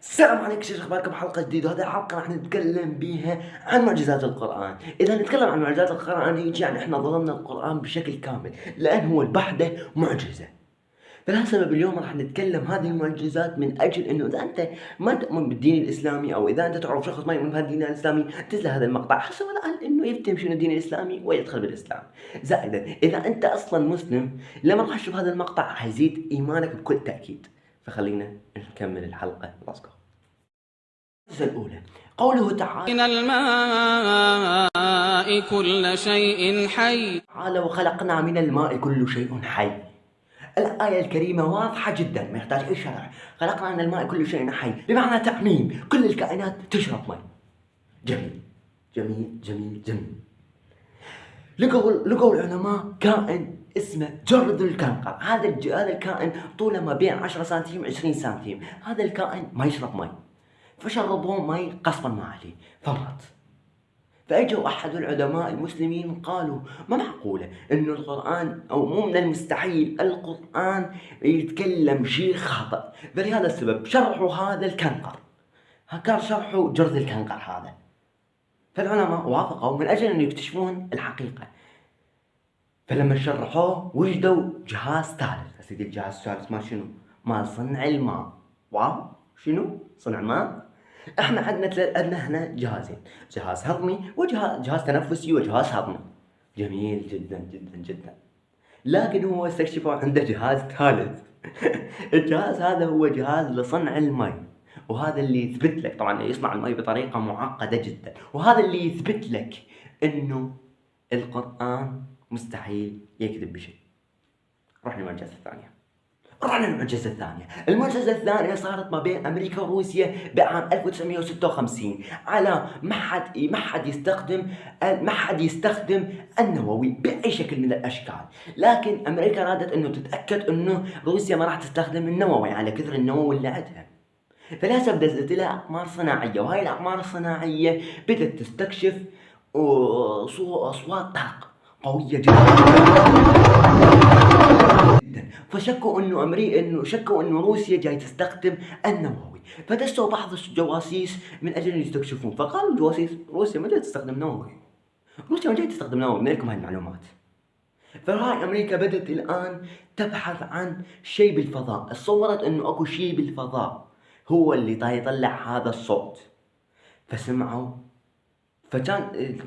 السلام عليكم شيخ أخباركم؟ حلقة جديدة وهذه الحلقة راح نتكلم بيها عن معجزات القرآن. إذا نتكلم عن معجزات القرآن يجي يعني إحنا ظلمنا القرآن بشكل كامل لأن هو البحده معجزة. فلهالسبب اليوم راح نتكلم هذه المعجزات من أجل إنه إذا أنت ما تؤمن بالدين الإسلامي أو إذا أنت تعرف شخص ما يؤمن بهالدين الإسلامي تنزل هذا المقطع حسب الان إنه يفتهم شنو الدين الإسلامي ويدخل بالإسلام. زائدا إذا أنت أصلا مسلم لما راح تشوف هذا المقطع راح يزيد إيمانك بكل تأكيد. فخلينا نكمل الحلقة. ليتس جو الأولى. قوله تعالى من الماء كل شيء حي. تعالى وخلقنا من الماء كل شيء حي. الآية الكريمة واضحة جدا ما يحتاج أي شرح. خلقنا من الماء كل شيء حي. بمعنى تعميم كل الكائنات تشرب ماء. جميل. جميل جميل جميل. لقوا لقوا العلماء كائن اسمه جرذ الكنقر. هذا. هذا الكائن طوله ما بين 10 سنتيم 20 سنتيم. هذا الكائن ما يشرب ماء فشربوه ماء قصبا ما عليه فمات فأجوا أحد العلماء المسلمين قالوا ما معقولة إنه القرآن أو مو من المستحيل القرآن يتكلم شيء خاطئ. فلهذا السبب شرحوا هذا الكنقر. كان شرحوا جرذ الكنقر هذا. فالعلماء وافقوا من أجل أن يكتشفون الحقيقة. فلما شرحوه وجدوا جهاز ثالث. سيدي الجهاز الثالث ما شنو؟ مال صنع الماء. واو شنو؟ صنع ماء. إحنا عندنا عندنا هنا جهازين. جهاز هضمي وجهاز جهاز تنفسي وجهاز هضمي. جميل جدا جدا جدا. لكن هو استكشفوا عنده جهاز ثالث. الجهاز هذا هو جهاز لصنع الماء وهذا اللي يثبت لك. طبعا يصنع الماء بطريقة معقدة جدا. وهذا اللي يثبت لك إنه القرآن مستحيل يكذب بشيء. روح للمعجزة الثانية. رحنا للمعجزة الثانية. المعجزة الثانية صارت ما بين أمريكا وروسيا بعام 1956 على ما حد ما حد يستخدم ما حد يستخدم النووي بأي شكل من الأشكال. لكن أمريكا رادت أنه تتأكد أنه روسيا ما راح تستخدم النووي على كثر النووي اللي عندها. فلهذا بدأت لها أقمار صناعية. وهاي الأقمار الصناعية بدأت تستكشف أصوات طاقة. قوية جدا. فشكوا انه أمريكا انه شكوا انه روسيا جاي تستخدم النووي. فدسوا بعض الجواسيس من أجل أن يستكشفون. فقالوا الجواسيس روسيا ما جاي تستخدم نووي. روسيا ما جاي تستخدم نووي. من لكم هاي المعلومات. فهاي أمريكا بدأت الآن تبحث عن شيء بالفضاء. تصورت انه أكو شيء بالفضاء هو اللي يطلع هذا الصوت. فسمعوا فكان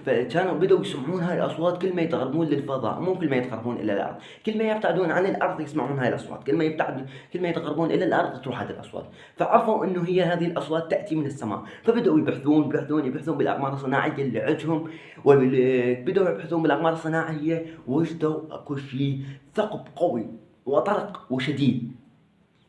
فكانوا بدأوا يسمعون هاي الأصوات كل ما يتقربون للفضاء. مو كل ما يتقربون إلى الأرض. كل ما يبتعدون عن الأرض يسمعون هاي الأصوات. كل ما يبتعدون كل ما يتقربون إلى الأرض تروح هذه الأصوات. فعرفوا إنه هي هذه الأصوات تأتي من السماء. فبدأوا يبحثون يبحثون يبحثون بالأقمار الصناعية اللي عندهم. وبدأوا يبحثون بالأقمار الصناعية. وجدوا أكو شيء ثقب قوي وطرق وشديد.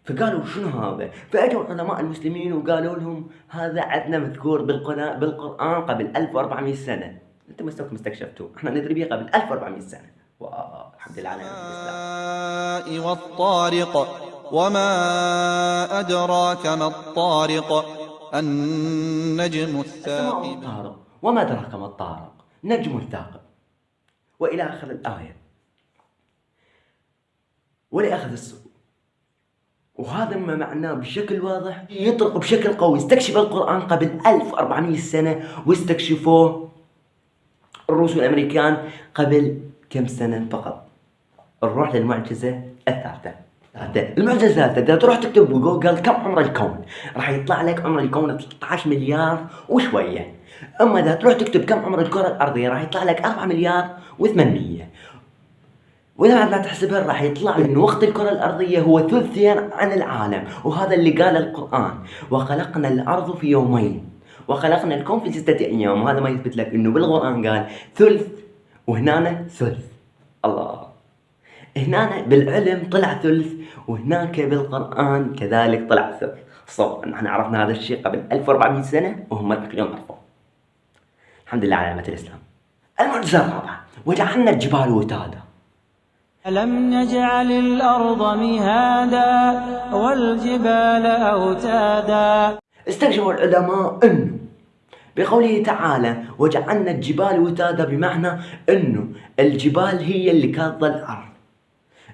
فقالوا شنو هذا؟ فأجوا علماء المسلمين وقالوا لهم هذا عندنا مذكور بالقرآن قبل 1400 سنة. أنتم مستوكم استكشفتوه إحنا ندري به قبل 1400 سنة. والحمد لله على الإسلام. والطارق وما أدراك ما الطارق. النجم الثاقب. الطارق وما أدراك ما الطارق. نجم الثاقب. وإلى آخر الآية. ولأخذ السوق وهذا ما معناه بشكل واضح. يطرق بشكل قوي. استكشف القرآن قبل 1400 سنة واستكشفوه الروس والأمريكان قبل كم سنة فقط. نروح للمعجزة الثالثة. المعجزة الثالثة. إذا تروح تكتب بجوجل كم عمر الكون؟ راح يطلع لك عمر الكون 13 مليار وشوية. أما إذا تروح تكتب كم عمر الكرة الأرضية راح يطلع لك 4 مليار و800 وإذا ما تحسبها راح يطلع ان وقت الكرة الأرضية هو ثلثين عن العالم وهذا اللي قال القرآن. وخلقنا الأرض في يومين. وخلقنا الكون في ستة أيام وهذا ما يثبت لك إنه بالقرآن قال ثلث وهنا ثلث. الله. هنا بالعلم طلع ثلث وهناك بالقرآن كذلك طلع ثلث. صور نحن عرفنا هذا الشيء قبل 1400 سنة وهم اليوم عرفوه الحمد لله على نعمة الإسلام. المعجزة الرابعة وجعلنا الجبال وتادا. ألم نجعل الأرض مهادا والجبال أوتادا؟ استكشف العلماء أنه بقوله تعالى وجعلنا الجبال وتادا بمعنى أنه الجبال هي اللي كانت الأرض.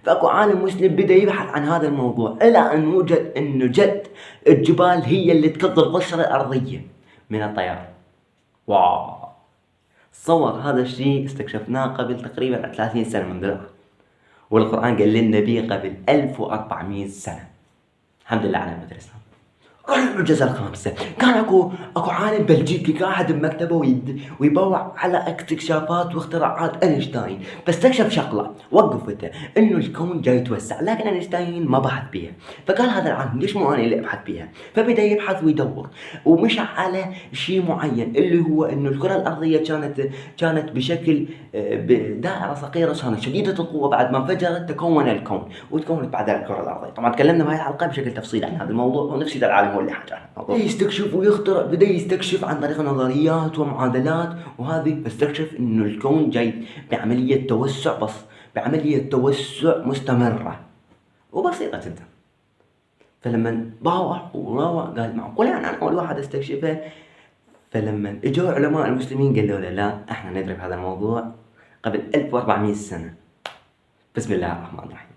فأكو عالم مسلم بدا يبحث عن هذا الموضوع. إلى أن وجد إنه جد الجبال هي اللي تكض القشرة الأرضية من الطيار واو! تصور هذا الشيء استكشفناه قبل تقريبا 30 سنة من الآن والقرآن قال به قبل 1400 سنة. الحمد لله على نعمة روح المعجزة الخامسة. كان اكو أكو عالم بلجيكي قاعد بمكتبه ويبوع على اكتشافات واختراعات أينشتاين. فاستكشف شغلة وقفته إنه الكون جاي يتوسع لكن أينشتاين ما بحث بيها. فقال هذا العالم ليش مو أنا اللي أبحث بيها؟ فبدأ يبحث ويدور ومشى على شيء معين اللي هو إنه الكرة الأرضية كانت كانت بشكل آه، بدائرة صغيرة كانت شديدة القوة بعد ما انفجرت تكون الكون وتكونت بعدها الكرة الأرضية. طبعا تكلمنا بهاي الحلقة بشكل تفصيلي عن هذا الموضوع ونفسي العالم هو اللي حكى. عن الموضوع يستكشف ويخترع بدا يستكشف عن طريق نظريات ومعادلات وهذه استكشف إنه الكون جاي بعملية توسع بس بعملية توسع مستمرة. وبسيطة جدا. فلما باوع وراوع قال معقول يعني أنا أول واحد أستكشفه. فلما إجوا علماء المسلمين قالوا له لا إحنا ندرك هذا الموضوع قبل 1400 سنة. بسم الله الرحمن الرحيم.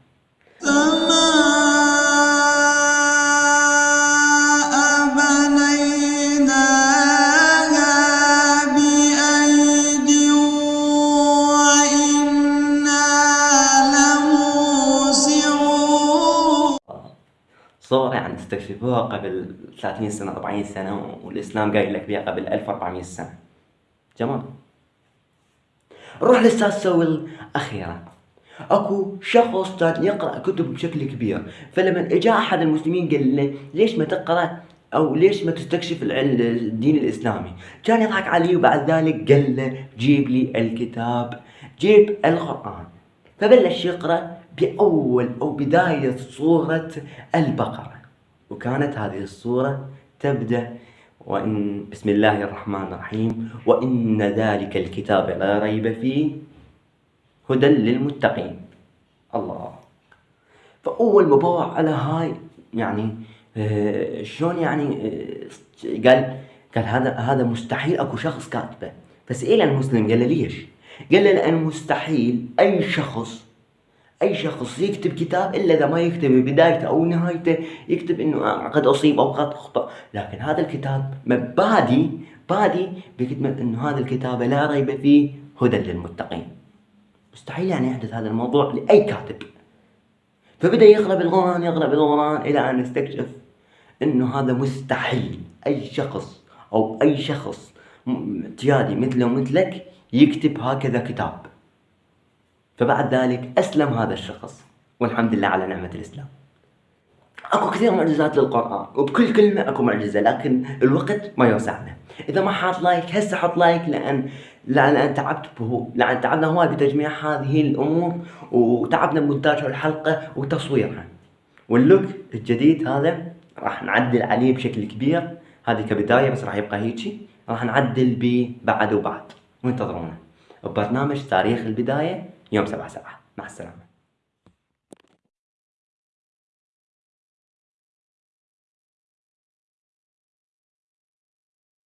صور يعني استكشفوها قبل 30 سنة 40 سنة والإسلام قايل لك بها قبل 1400 سنة. جمال. نروح للسادسة والأخيرة أكو شخص كان يقرأ كتب بشكل كبير فلما إجا أحد المسلمين قال له ليش ما تقرأ؟ أو ليش ما تستكشف الدين الإسلامي؟ كان يضحك عليه وبعد ذلك قال له جيب لي الكتاب جيب القرآن. فبلش يقرأ بأول أو بداية سورة البقرة. وكانت هذه السورة تبدأ وإن بسم الله الرحمن الرحيم. وإن ذلك الكتاب لا ريب فيه هدى للمتقين. الله. فأول ما بوع على هاي يعني آه شلون يعني آه قال قال هذا هذا مستحيل أكو شخص كاتبه. فسئل المسلم قال له ليش؟ قال له لأن مستحيل أي شخص أي شخص يكتب كتاب إلا إذا ما يكتب بدايته أو نهايته يكتب إنه قد أصيب أو قد أخطأ. لكن هذا الكتاب بادي بادي بكتابة إنه هذا الكتاب لا ريب فيه هدى للمتقين. مستحيل يعني يحدث هذا الموضوع لأي كاتب. فبدأ يقرا بالقران يقرا بالقران إلى أن استكشف إنه هذا مستحيل. أي شخص أو أي شخص اعتيادي مثله ومثلك يكتب هكذا كتاب. فبعد ذلك أسلم هذا الشخص والحمد لله على نعمة الإسلام. أكو كثير معجزات للقرآن وبكل كلمة أكو معجزة لكن الوقت ما يوسعنا إذا ما حاط like هسه حط like لأن لأن تعبت به لأن تعبنا هواي بتجميع هذه الأمور وتعبنا بمونتاج الحلقة وتصويرها. واللوك الجديد هذا راح نعدل عليه بشكل كبير. هذه كبداية بس راح يبقى هيجي. راح نعدل به بعد وبعد. وانتظرونا. ببرنامج تاريخ البداية. يوم سبعة سبعة. مع السلامة.